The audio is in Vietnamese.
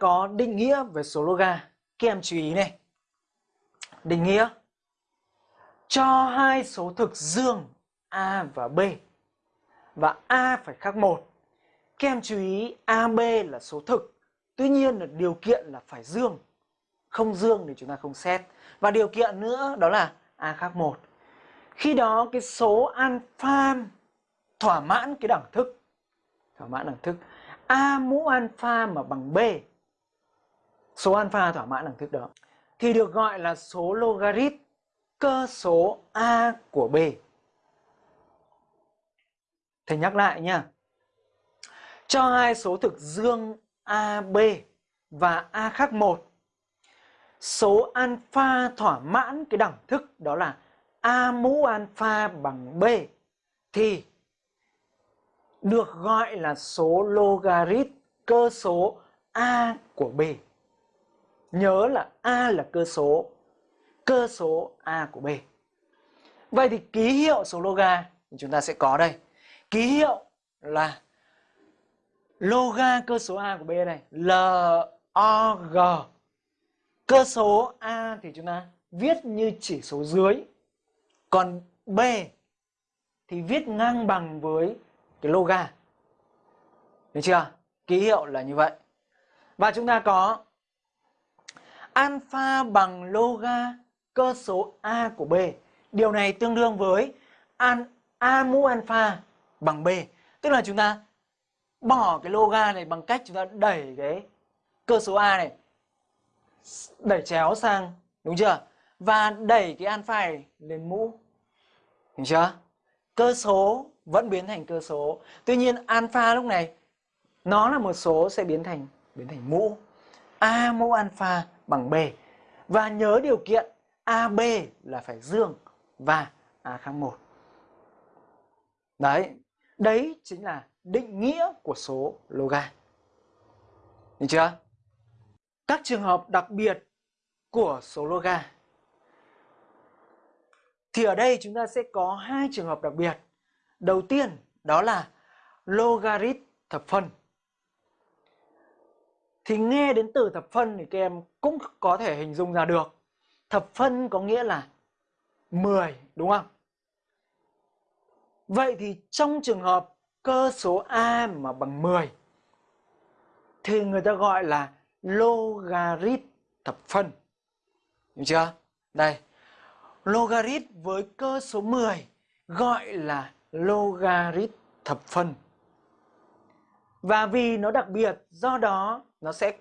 có định nghĩa về số loga. Các em chú ý này. Định nghĩa cho hai số thực dương A và B và A phải khác một. Các em chú ý AB là số thực, tuy nhiên là điều kiện là phải dương. Không dương thì chúng ta không xét. Và điều kiện nữa đó là A khác một. Khi đó cái số alpha thỏa mãn cái đẳng thức thỏa mãn đẳng thức A mũ alpha mà bằng B số alpha thỏa mãn đẳng thức đó thì được gọi là số logarit cơ số A của B. Thầy nhắc lại nha. Cho hai số thực dương AB và A khác một, Số alpha thỏa mãn cái đẳng thức đó là A mũ alpha bằng B thì được gọi là số logarit cơ số A của B. Nhớ là A là cơ số, cơ số A của B. Vậy thì ký hiệu số loga chúng ta sẽ có đây. Ký hiệu là loga cơ số A của B này, L O G. Cơ số A thì chúng ta viết như chỉ số dưới. Còn B thì viết ngang bằng với cái loga. Được chưa? Ký hiệu là như vậy. Và chúng ta có alpha bằng loga cơ số A của B. Điều này tương đương với an, A mũ alpha bằng B. Tức là chúng ta bỏ cái loga này bằng cách chúng ta đẩy cái cơ số A này đẩy chéo sang đúng chưa? Và đẩy cái alpha này lên mũ. Hiểu chưa? Cơ số vẫn biến thành cơ số. Tuy nhiên alpha lúc này nó là một số sẽ biến thành biến thành mũ. A mũ alpha bằng B. Và nhớ điều kiện AB là phải dương và A khác 1. Đấy, đấy chính là định nghĩa của số loga. Được chưa? Các trường hợp đặc biệt của số loga. Thì ở đây chúng ta sẽ có hai trường hợp đặc biệt. Đầu tiên đó là logarit thập phân. Thì nghe đến từ thập phân thì các em cũng có thể hình dung ra được. Thập phân có nghĩa là 10 đúng không? Vậy thì trong trường hợp cơ số A mà bằng 10 thì người ta gọi là logarit thập phân. Hiểu chưa? Đây. Logarit với cơ số 10 gọi là logarit thập phân. Và vì nó đặc biệt, do đó nó sẽ